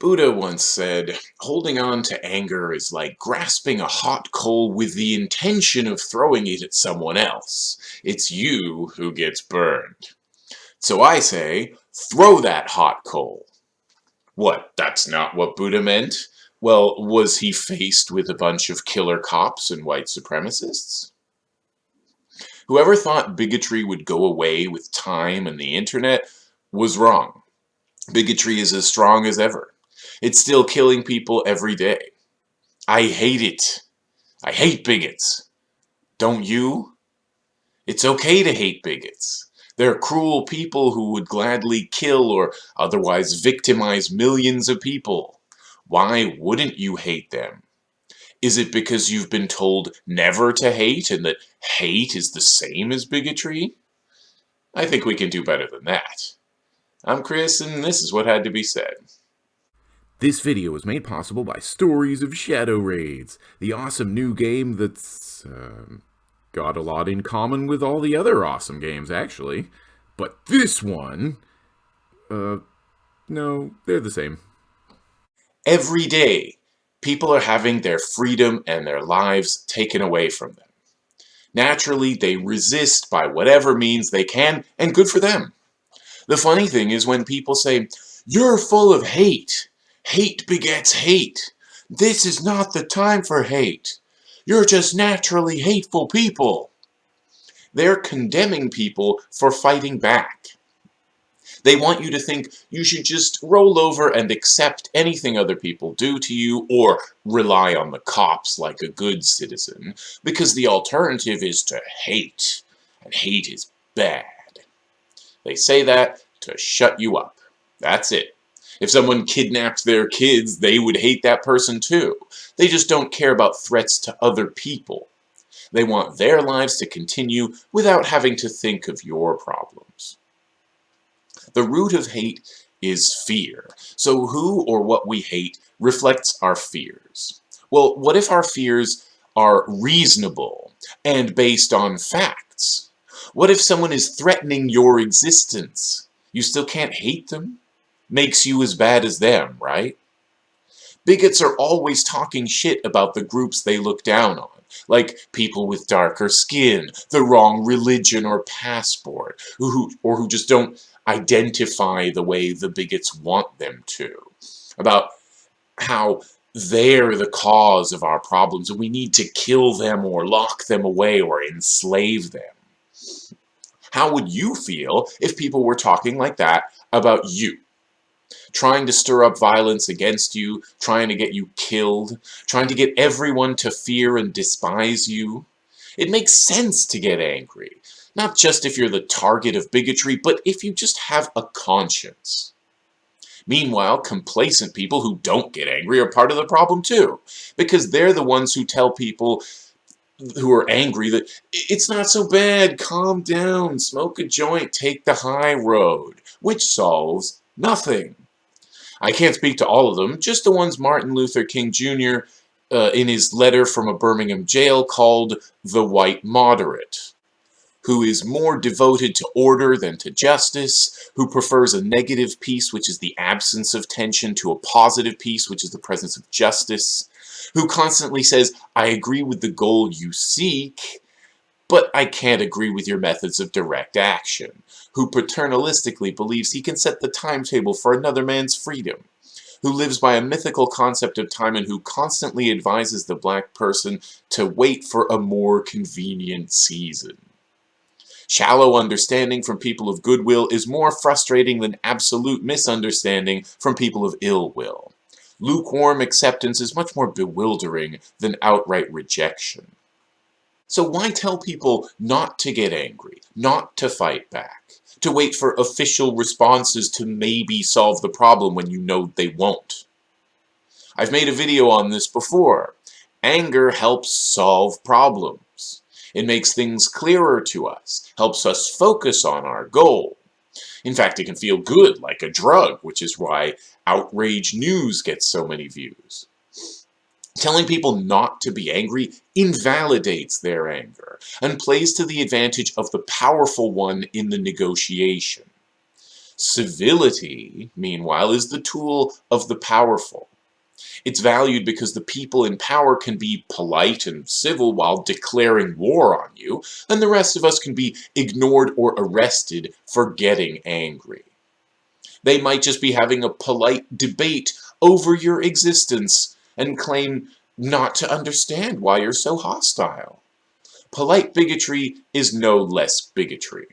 Buddha once said, holding on to anger is like grasping a hot coal with the intention of throwing it at someone else. It's you who gets burned. So I say, throw that hot coal. What, that's not what Buddha meant? Well, was he faced with a bunch of killer cops and white supremacists? Whoever thought bigotry would go away with time and the internet was wrong. Bigotry is as strong as ever. It's still killing people every day. I hate it. I hate bigots. Don't you? It's okay to hate bigots. They're cruel people who would gladly kill or otherwise victimize millions of people. Why wouldn't you hate them? Is it because you've been told never to hate and that hate is the same as bigotry? I think we can do better than that. I'm Chris, and this is what had to be said. This video was made possible by Stories of Shadow Raids, the awesome new game that's um, got a lot in common with all the other awesome games, actually. But this one, uh, no, they're the same. Every day, people are having their freedom and their lives taken away from them. Naturally, they resist by whatever means they can, and good for them. The funny thing is when people say, you're full of hate, Hate begets hate. This is not the time for hate. You're just naturally hateful people. They're condemning people for fighting back. They want you to think you should just roll over and accept anything other people do to you or rely on the cops like a good citizen because the alternative is to hate, and hate is bad. They say that to shut you up. That's it. If someone kidnapped their kids, they would hate that person too. They just don't care about threats to other people. They want their lives to continue without having to think of your problems. The root of hate is fear. So who or what we hate reflects our fears. Well, what if our fears are reasonable and based on facts? What if someone is threatening your existence? You still can't hate them? Makes you as bad as them, right? Bigots are always talking shit about the groups they look down on, like people with darker skin, the wrong religion or passport, who, or who just don't identify the way the bigots want them to, about how they're the cause of our problems and we need to kill them or lock them away or enslave them. How would you feel if people were talking like that about you? Trying to stir up violence against you, trying to get you killed, trying to get everyone to fear and despise you. It makes sense to get angry, not just if you're the target of bigotry, but if you just have a conscience. Meanwhile, complacent people who don't get angry are part of the problem too, because they're the ones who tell people who are angry that it's not so bad, calm down, smoke a joint, take the high road, which solves nothing. I can't speak to all of them, just the ones Martin Luther King Jr. Uh, in his letter from a Birmingham jail called the White Moderate, who is more devoted to order than to justice, who prefers a negative peace, which is the absence of tension, to a positive peace, which is the presence of justice, who constantly says, I agree with the goal you seek, but I can't agree with your methods of direct action, who paternalistically believes he can set the timetable for another man's freedom, who lives by a mythical concept of time and who constantly advises the black person to wait for a more convenient season. Shallow understanding from people of goodwill is more frustrating than absolute misunderstanding from people of ill will. Lukewarm acceptance is much more bewildering than outright rejection. So why tell people not to get angry, not to fight back, to wait for official responses to maybe solve the problem when you know they won't? I've made a video on this before. Anger helps solve problems. It makes things clearer to us, helps us focus on our goal. In fact, it can feel good, like a drug, which is why outrage news gets so many views. Telling people not to be angry invalidates their anger and plays to the advantage of the powerful one in the negotiation. Civility, meanwhile, is the tool of the powerful. It's valued because the people in power can be polite and civil while declaring war on you, and the rest of us can be ignored or arrested for getting angry. They might just be having a polite debate over your existence and claim not to understand why you're so hostile. Polite bigotry is no less bigotry.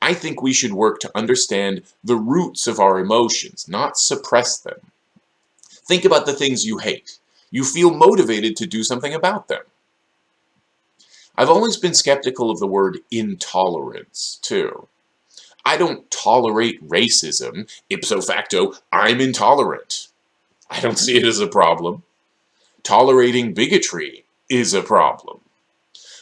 I think we should work to understand the roots of our emotions, not suppress them. Think about the things you hate. You feel motivated to do something about them. I've always been skeptical of the word intolerance, too. I don't tolerate racism. Ipso facto, I'm intolerant. I don't see it as a problem. Tolerating bigotry is a problem.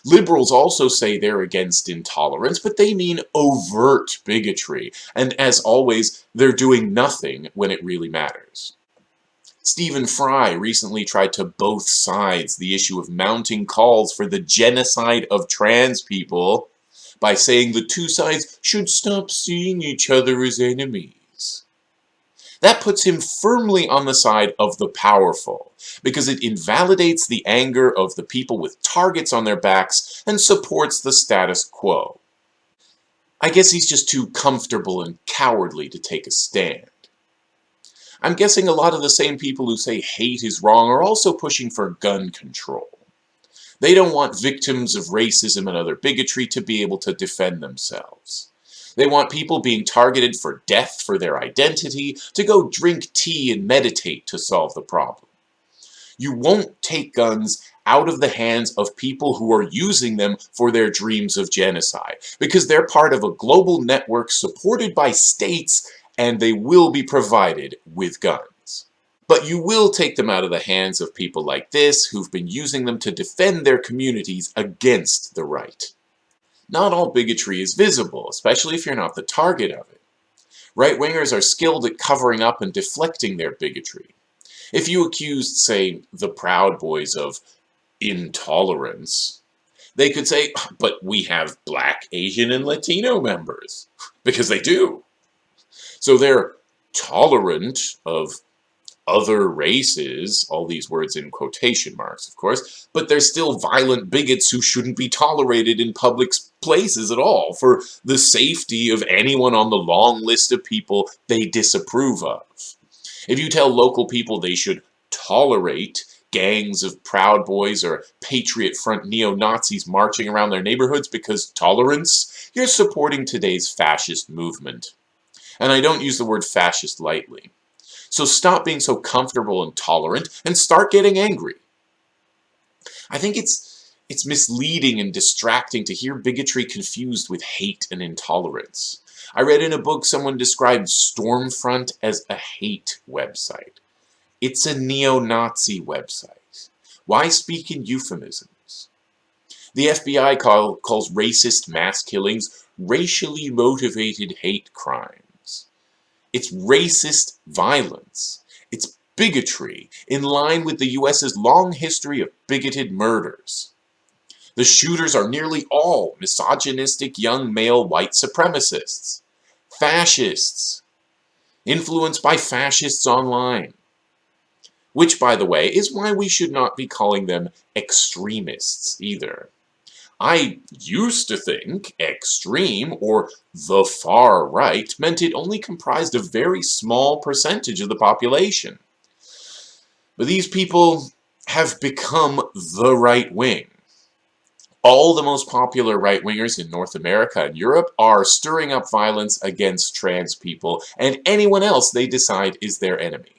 Liberals also say they're against intolerance, but they mean overt bigotry, and as always, they're doing nothing when it really matters. Stephen Fry recently tried to both sides the issue of mounting calls for the genocide of trans people by saying the two sides should stop seeing each other as enemies. That puts him firmly on the side of the powerful, because it invalidates the anger of the people with targets on their backs and supports the status quo. I guess he's just too comfortable and cowardly to take a stand. I'm guessing a lot of the same people who say hate is wrong are also pushing for gun control. They don't want victims of racism and other bigotry to be able to defend themselves. They want people being targeted for death for their identity to go drink tea and meditate to solve the problem. You won't take guns out of the hands of people who are using them for their dreams of genocide, because they're part of a global network supported by states and they will be provided with guns. But you will take them out of the hands of people like this who've been using them to defend their communities against the right. Not all bigotry is visible, especially if you're not the target of it. Right-wingers are skilled at covering up and deflecting their bigotry. If you accused, say, the Proud Boys of intolerance, they could say, but we have black, Asian, and Latino members. Because they do. So they're tolerant of other races, all these words in quotation marks, of course, but they're still violent bigots who shouldn't be tolerated in public places at all for the safety of anyone on the long list of people they disapprove of. If you tell local people they should tolerate gangs of Proud Boys or Patriot Front neo-Nazis marching around their neighborhoods because tolerance, you're supporting today's fascist movement. And I don't use the word fascist lightly. So stop being so comfortable and tolerant and start getting angry. I think it's it's misleading and distracting to hear bigotry confused with hate and intolerance. I read in a book someone described Stormfront as a hate website. It's a neo-Nazi website. Why speak in euphemisms? The FBI call, calls racist mass killings racially motivated hate crime. It's racist violence. It's bigotry, in line with the US's long history of bigoted murders. The shooters are nearly all misogynistic young male white supremacists, fascists, influenced by fascists online. Which, by the way, is why we should not be calling them extremists either. I used to think extreme or the far right meant it only comprised a very small percentage of the population. But these people have become the right wing. All the most popular right-wingers in North America and Europe are stirring up violence against trans people and anyone else they decide is their enemy.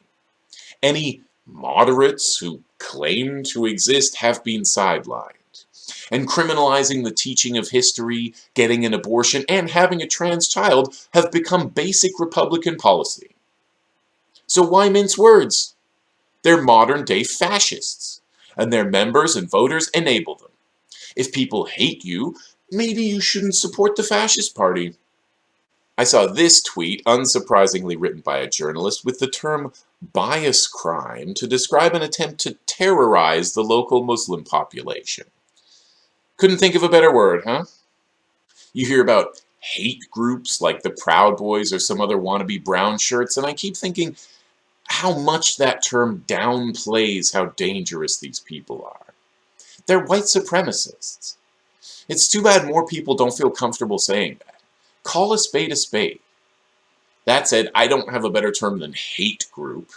Any moderates who claim to exist have been sidelined and criminalizing the teaching of history, getting an abortion, and having a trans child have become basic Republican policy. So why mince words? They're modern-day fascists, and their members and voters enable them. If people hate you, maybe you shouldn't support the fascist party. I saw this tweet, unsurprisingly written by a journalist, with the term bias crime to describe an attempt to terrorize the local Muslim population. Couldn't think of a better word, huh? You hear about hate groups like the Proud Boys or some other wannabe brown shirts, and I keep thinking how much that term downplays how dangerous these people are. They're white supremacists. It's too bad more people don't feel comfortable saying that. Call a spade a spade. That said, I don't have a better term than hate group.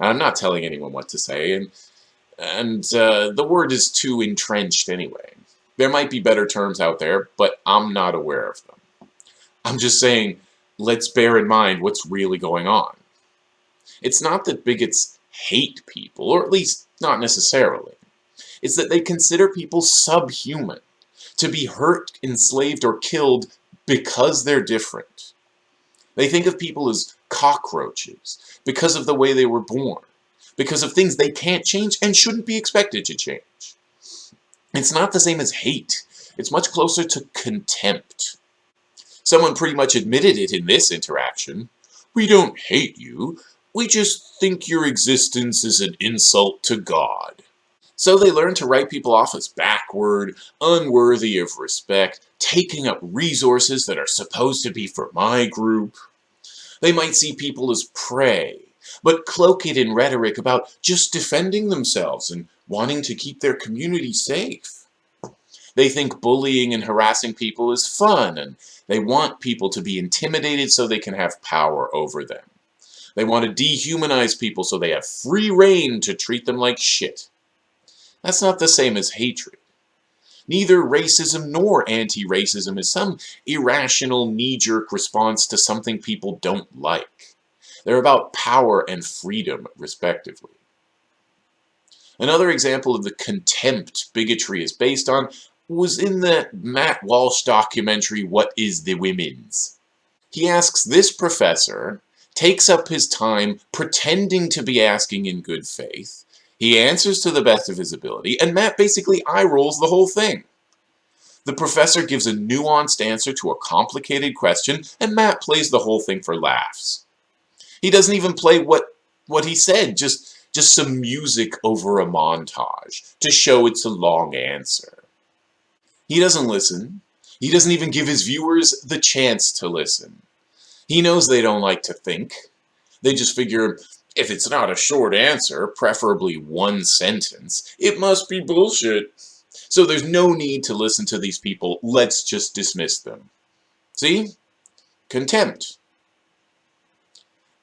I'm not telling anyone what to say, and, and uh, the word is too entrenched anyway. There might be better terms out there, but I'm not aware of them. I'm just saying, let's bear in mind what's really going on. It's not that bigots hate people, or at least not necessarily. It's that they consider people subhuman, to be hurt, enslaved, or killed because they're different. They think of people as cockroaches because of the way they were born, because of things they can't change and shouldn't be expected to change. It's not the same as hate. It's much closer to contempt. Someone pretty much admitted it in this interaction. We don't hate you, we just think your existence is an insult to God. So they learn to write people off as backward, unworthy of respect, taking up resources that are supposed to be for my group. They might see people as prey, but cloak it in rhetoric about just defending themselves and wanting to keep their community safe. They think bullying and harassing people is fun, and they want people to be intimidated so they can have power over them. They want to dehumanize people so they have free reign to treat them like shit. That's not the same as hatred. Neither racism nor anti-racism is some irrational knee-jerk response to something people don't like. They're about power and freedom, respectively. Another example of the contempt bigotry is based on was in the Matt Walsh documentary, What is the Women's? He asks this professor, takes up his time pretending to be asking in good faith, he answers to the best of his ability, and Matt basically eye-rolls the whole thing. The professor gives a nuanced answer to a complicated question, and Matt plays the whole thing for laughs. He doesn't even play what, what he said, just, just some music over a montage, to show it's a long answer. He doesn't listen. He doesn't even give his viewers the chance to listen. He knows they don't like to think. They just figure, if it's not a short answer, preferably one sentence, it must be bullshit. So there's no need to listen to these people, let's just dismiss them. See? Contempt.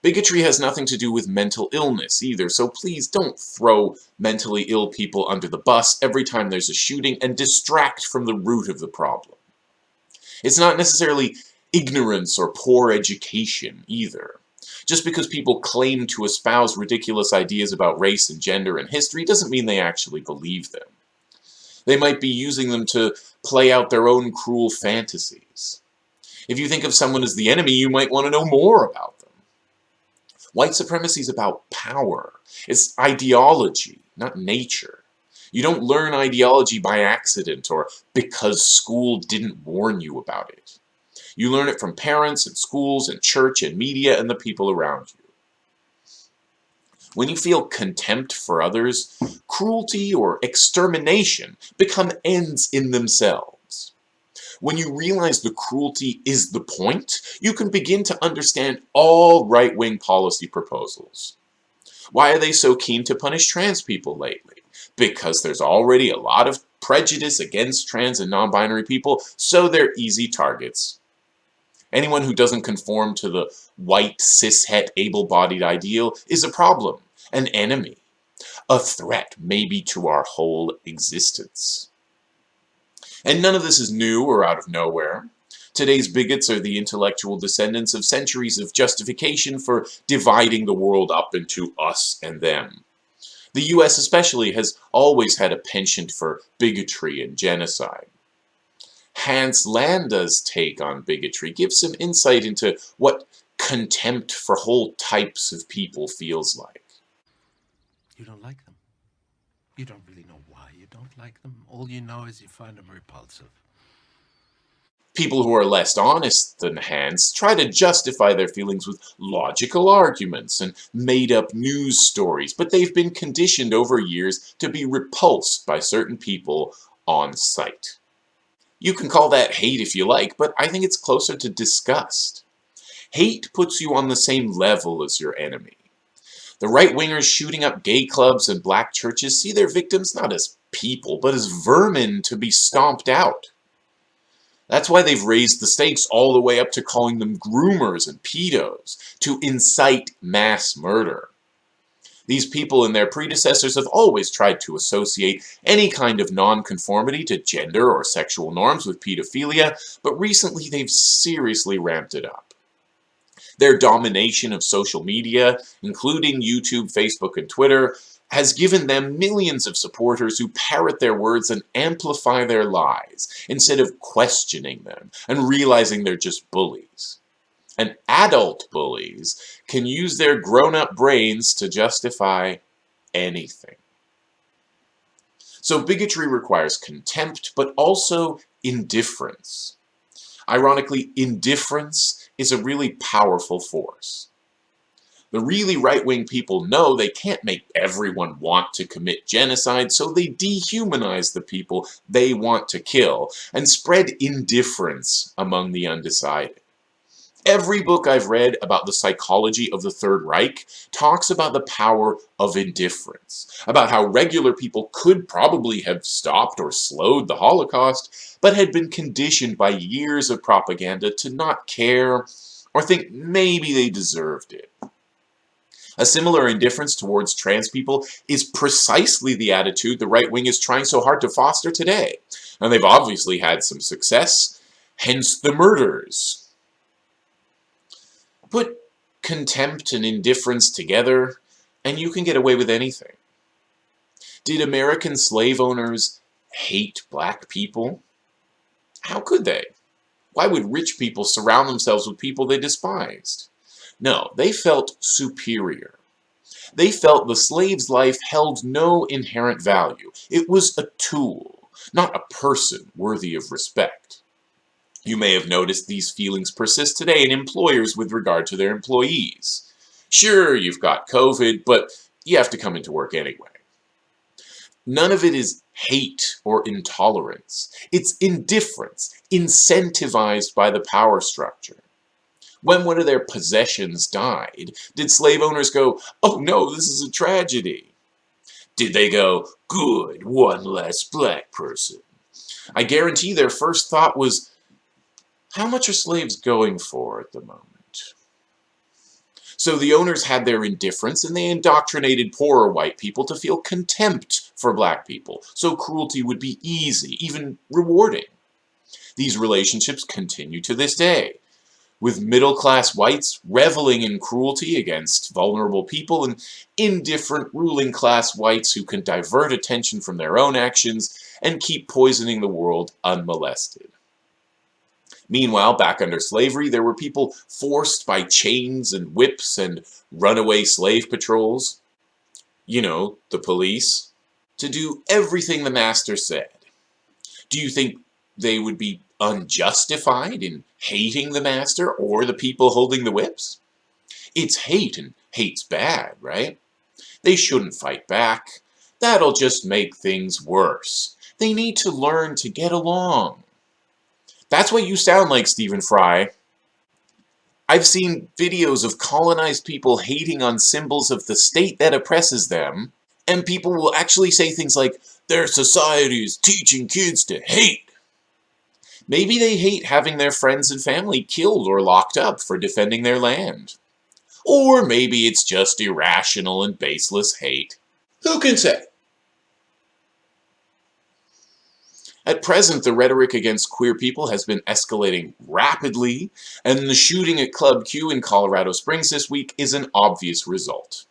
Bigotry has nothing to do with mental illness either, so please don't throw mentally ill people under the bus every time there's a shooting and distract from the root of the problem. It's not necessarily ignorance or poor education either. Just because people claim to espouse ridiculous ideas about race and gender and history doesn't mean they actually believe them. They might be using them to play out their own cruel fantasies. If you think of someone as the enemy, you might want to know more about. White supremacy is about power. It's ideology, not nature. You don't learn ideology by accident or because school didn't warn you about it. You learn it from parents and schools and church and media and the people around you. When you feel contempt for others, cruelty or extermination become ends in themselves. When you realize the cruelty is the point, you can begin to understand all right-wing policy proposals. Why are they so keen to punish trans people lately? Because there's already a lot of prejudice against trans and non-binary people, so they're easy targets. Anyone who doesn't conform to the white, cishet, able-bodied ideal is a problem, an enemy, a threat maybe to our whole existence. And none of this is new or out of nowhere. Today's bigots are the intellectual descendants of centuries of justification for dividing the world up into us and them. The US especially has always had a penchant for bigotry and genocide. Hans Landa's take on bigotry gives some insight into what contempt for whole types of people feels like. You don't like them. You don't really know don't like them. All you know is you find them repulsive. People who are less honest than Hans try to justify their feelings with logical arguments and made-up news stories, but they've been conditioned over years to be repulsed by certain people on sight. You can call that hate if you like, but I think it's closer to disgust. Hate puts you on the same level as your enemy. The right-wingers shooting up gay clubs and black churches see their victims not as people, but as vermin to be stomped out. That's why they've raised the stakes all the way up to calling them groomers and pedos, to incite mass murder. These people and their predecessors have always tried to associate any kind of nonconformity to gender or sexual norms with pedophilia, but recently they've seriously ramped it up. Their domination of social media, including YouTube, Facebook, and Twitter, has given them millions of supporters who parrot their words and amplify their lies, instead of questioning them and realizing they're just bullies. And adult bullies can use their grown-up brains to justify anything. So bigotry requires contempt, but also indifference. Ironically, indifference is a really powerful force. The really right-wing people know they can't make everyone want to commit genocide, so they dehumanize the people they want to kill and spread indifference among the undecided. Every book I've read about the psychology of the Third Reich talks about the power of indifference, about how regular people could probably have stopped or slowed the Holocaust, but had been conditioned by years of propaganda to not care or think maybe they deserved it. A similar indifference towards trans people is precisely the attitude the right wing is trying so hard to foster today. And they've obviously had some success, hence the murders. Put contempt and indifference together, and you can get away with anything. Did American slave owners hate black people? How could they? Why would rich people surround themselves with people they despised? No, they felt superior. They felt the slave's life held no inherent value. It was a tool, not a person worthy of respect. You may have noticed these feelings persist today in employers with regard to their employees. Sure, you've got COVID, but you have to come into work anyway. None of it is hate or intolerance. It's indifference, incentivized by the power structure. When one of their possessions died, did slave owners go, oh no, this is a tragedy? Did they go, good, one less black person? I guarantee their first thought was, how much are slaves going for at the moment? So the owners had their indifference and they indoctrinated poorer white people to feel contempt for black people, so cruelty would be easy, even rewarding. These relationships continue to this day with middle-class whites reveling in cruelty against vulnerable people and indifferent ruling-class whites who can divert attention from their own actions and keep poisoning the world unmolested. Meanwhile, back under slavery, there were people forced by chains and whips and runaway slave patrols, you know, the police, to do everything the master said. Do you think they would be unjustified in hating the master or the people holding the whips? It's hate, and hate's bad, right? They shouldn't fight back. That'll just make things worse. They need to learn to get along. That's what you sound like, Stephen Fry. I've seen videos of colonized people hating on symbols of the state that oppresses them, and people will actually say things like, their society is teaching kids to hate. Maybe they hate having their friends and family killed or locked up for defending their land. Or maybe it's just irrational and baseless hate. Who can say? At present, the rhetoric against queer people has been escalating rapidly, and the shooting at Club Q in Colorado Springs this week is an obvious result.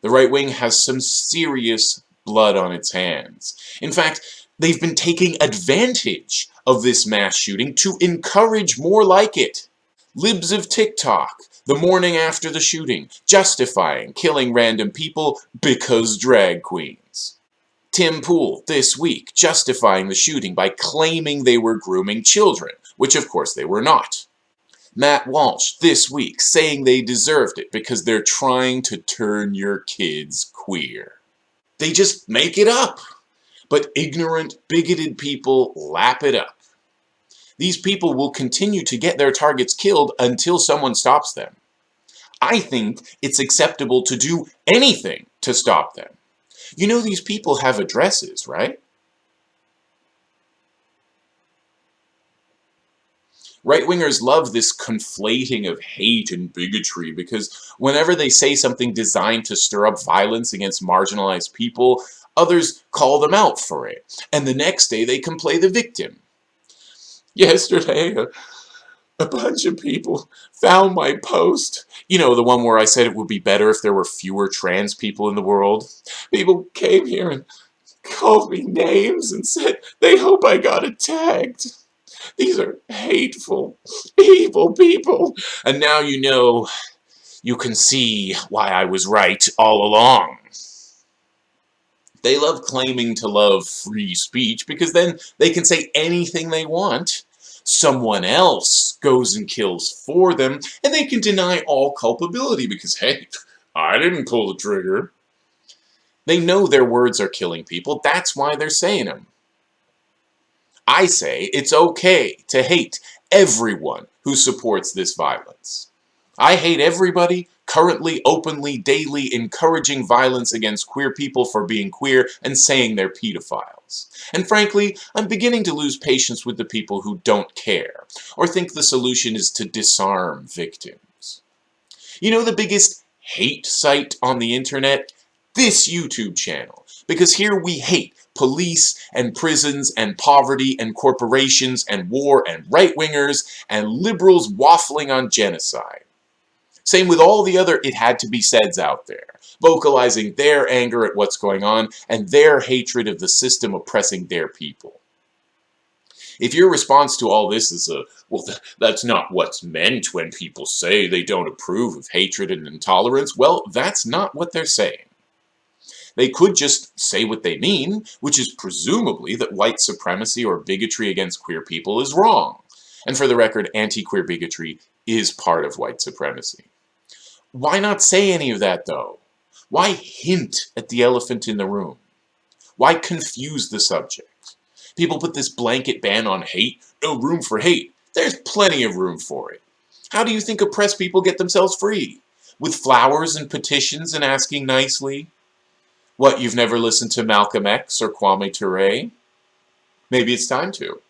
The right wing has some serious blood on its hands. In fact, they've been taking advantage of this mass shooting to encourage more like it. Libs of TikTok, the morning after the shooting, justifying killing random people because drag queens. Tim Pool, this week, justifying the shooting by claiming they were grooming children, which of course they were not. Matt Walsh, this week, saying they deserved it because they're trying to turn your kids queer. They just make it up. But ignorant, bigoted people lap it up. These people will continue to get their targets killed until someone stops them. I think it's acceptable to do anything to stop them. You know these people have addresses, right? Right-wingers love this conflating of hate and bigotry because whenever they say something designed to stir up violence against marginalized people, others call them out for it. And the next day they can play the victim. Yesterday, a, a bunch of people found my post. You know, the one where I said it would be better if there were fewer trans people in the world. People came here and called me names and said they hope I got it tagged. These are hateful, evil people. And now you know, you can see why I was right all along. They love claiming to love free speech because then they can say anything they want. Someone else goes and kills for them, and they can deny all culpability because, hey, I didn't pull the trigger. They know their words are killing people, that's why they're saying them. I say it's okay to hate everyone who supports this violence. I hate everybody currently, openly, daily encouraging violence against queer people for being queer and saying they're pedophiles. And frankly, I'm beginning to lose patience with the people who don't care, or think the solution is to disarm victims. You know the biggest hate site on the internet? This YouTube channel. Because here we hate police and prisons and poverty and corporations and war and right-wingers and liberals waffling on genocide. Same with all the other it had to be saids out there, vocalizing their anger at what's going on and their hatred of the system oppressing their people. If your response to all this is a, well, th that's not what's meant when people say they don't approve of hatred and intolerance, well, that's not what they're saying. They could just say what they mean, which is presumably that white supremacy or bigotry against queer people is wrong. And for the record, anti-queer bigotry is part of white supremacy. Why not say any of that, though? Why hint at the elephant in the room? Why confuse the subject? People put this blanket ban on hate, no room for hate. There's plenty of room for it. How do you think oppressed people get themselves free? With flowers and petitions and asking nicely? What, you've never listened to Malcolm X or Kwame Ture? Maybe it's time to.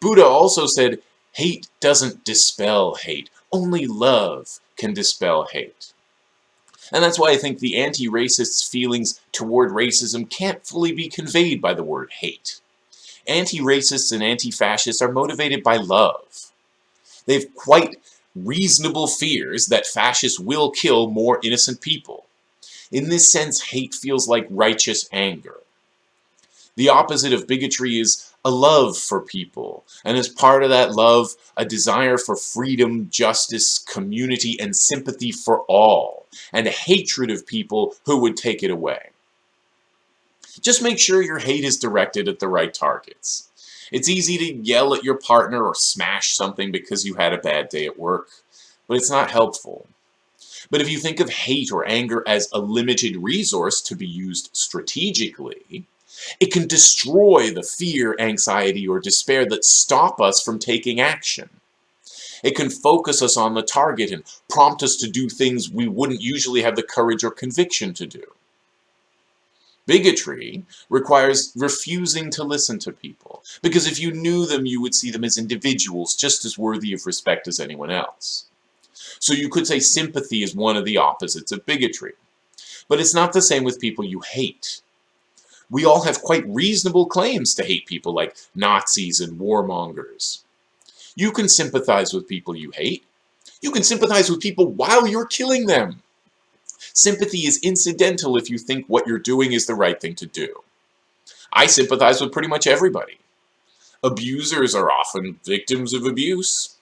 Buddha also said, hate doesn't dispel hate. Only love can dispel hate. And that's why I think the anti-racists' feelings toward racism can't fully be conveyed by the word hate. Anti-racists and anti-fascists are motivated by love. They've quite reasonable fears that fascists will kill more innocent people. In this sense, hate feels like righteous anger. The opposite of bigotry is a love for people, and as part of that love, a desire for freedom, justice, community, and sympathy for all, and a hatred of people who would take it away. Just make sure your hate is directed at the right targets. It's easy to yell at your partner or smash something because you had a bad day at work, but it's not helpful. But if you think of hate or anger as a limited resource to be used strategically, it can destroy the fear, anxiety, or despair that stop us from taking action. It can focus us on the target and prompt us to do things we wouldn't usually have the courage or conviction to do. Bigotry requires refusing to listen to people, because if you knew them, you would see them as individuals just as worthy of respect as anyone else. So you could say sympathy is one of the opposites of bigotry. But it's not the same with people you hate. We all have quite reasonable claims to hate people like Nazis and warmongers. You can sympathize with people you hate. You can sympathize with people while you're killing them. Sympathy is incidental if you think what you're doing is the right thing to do. I sympathize with pretty much everybody. Abusers are often victims of abuse.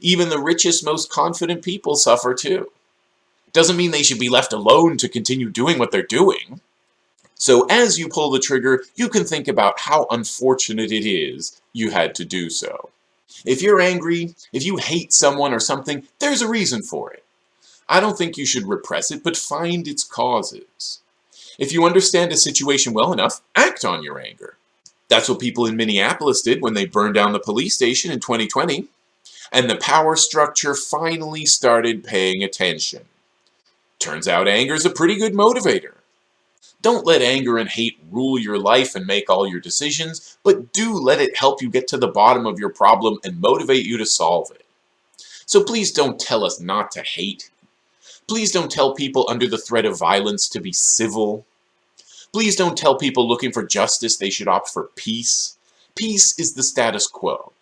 Even the richest, most confident people suffer too. Doesn't mean they should be left alone to continue doing what they're doing. So as you pull the trigger, you can think about how unfortunate it is you had to do so. If you're angry, if you hate someone or something, there's a reason for it. I don't think you should repress it, but find its causes. If you understand a situation well enough, act on your anger. That's what people in Minneapolis did when they burned down the police station in 2020. And the power structure finally started paying attention. Turns out anger is a pretty good motivator. Don't let anger and hate rule your life and make all your decisions, but do let it help you get to the bottom of your problem and motivate you to solve it. So please don't tell us not to hate. Please don't tell people under the threat of violence to be civil. Please don't tell people looking for justice they should opt for peace. Peace is the status quo.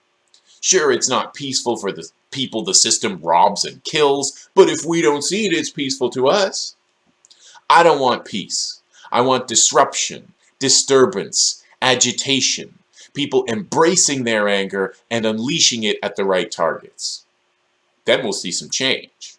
Sure, it's not peaceful for the people the system robs and kills, but if we don't see it, it's peaceful to us. I don't want peace. I want disruption, disturbance, agitation, people embracing their anger and unleashing it at the right targets. Then we'll see some change.